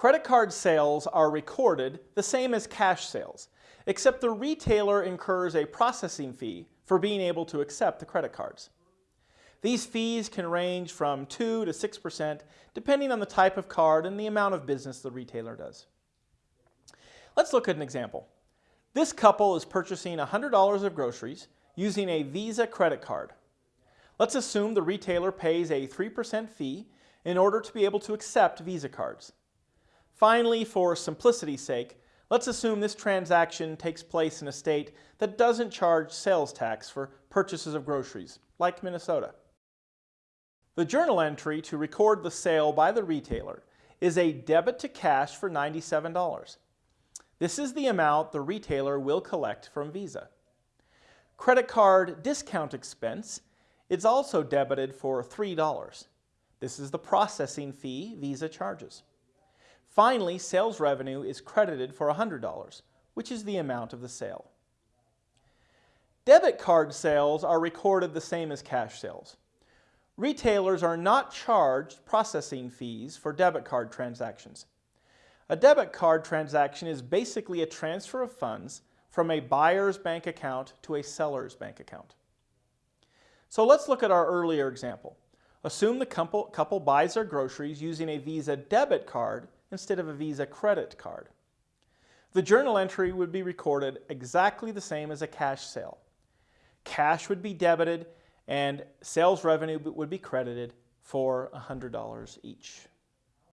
Credit card sales are recorded the same as cash sales, except the retailer incurs a processing fee for being able to accept the credit cards. These fees can range from 2 to 6% depending on the type of card and the amount of business the retailer does. Let's look at an example. This couple is purchasing $100 of groceries using a Visa credit card. Let's assume the retailer pays a 3% fee in order to be able to accept Visa cards. Finally, for simplicity's sake, let's assume this transaction takes place in a state that doesn't charge sales tax for purchases of groceries, like Minnesota. The journal entry to record the sale by the retailer is a debit to cash for $97. This is the amount the retailer will collect from Visa. Credit card discount expense is also debited for $3. This is the processing fee Visa charges. Finally, sales revenue is credited for $100, which is the amount of the sale. Debit card sales are recorded the same as cash sales. Retailers are not charged processing fees for debit card transactions. A debit card transaction is basically a transfer of funds from a buyer's bank account to a seller's bank account. So let's look at our earlier example. Assume the couple, couple buys their groceries using a Visa debit card instead of a Visa credit card. The journal entry would be recorded exactly the same as a cash sale. Cash would be debited and sales revenue would be credited for $100 each.